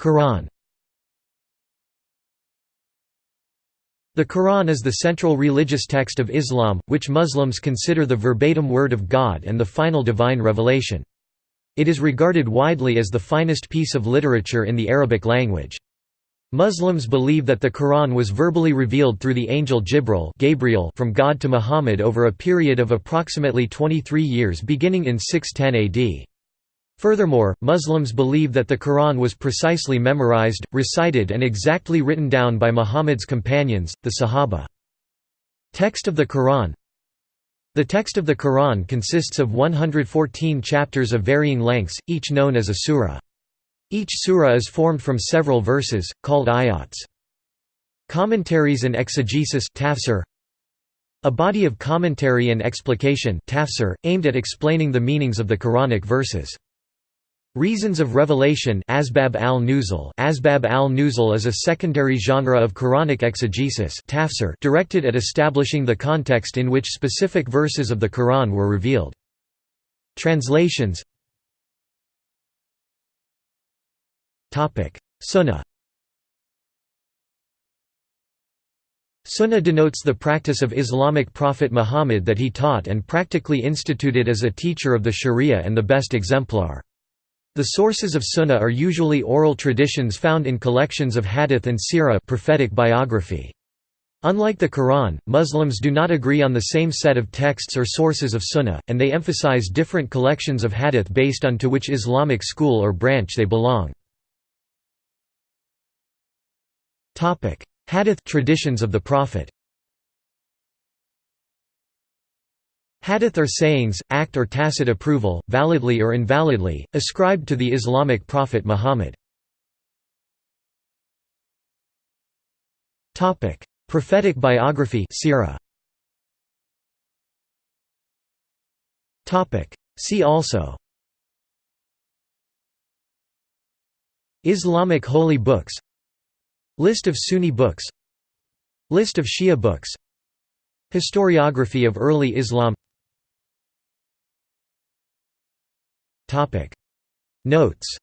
Quran The Quran is the central religious text of Islam, which Muslims consider the verbatim word of God and the final divine revelation. It is regarded widely as the finest piece of literature in the Arabic language. Muslims believe that the Quran was verbally revealed through the angel Jibril Gabriel from God to Muhammad over a period of approximately 23 years beginning in 610 AD. Furthermore, Muslims believe that the Quran was precisely memorized, recited and exactly written down by Muhammad's companions, the Sahaba. Text of the Quran The text of the Quran consists of 114 chapters of varying lengths, each known as a surah. Each surah is formed from several verses, called ayats. Commentaries and exegesis tafsir, a body of commentary and explication tafsir, aimed at explaining the meanings of the Quranic verses. Reasons of revelation Asbab al-Nuzul Asbab al-Nuzul is a secondary genre of Quranic exegesis tafsir directed at establishing the context in which specific verses of the Quran were revealed. Translations Sunnah Sunnah denotes the practice of Islamic prophet Muhammad that he taught and practically instituted as a teacher of the Sharia and the best exemplar. The sources of Sunnah are usually oral traditions found in collections of hadith and sirah prophetic biography. Unlike the Quran, Muslims do not agree on the same set of texts or sources of Sunnah, and they emphasize different collections of hadith based on to which Islamic school or branch they belong. Hadith traditions of the Prophet Hadith are sayings, act or tacit approval, validly or invalidly, ascribed to the Islamic prophet Muhammad. Prophetic biography. See also. Islamic holy books. List of Sunni books. List of Shia books. Historiography of early Islam Notes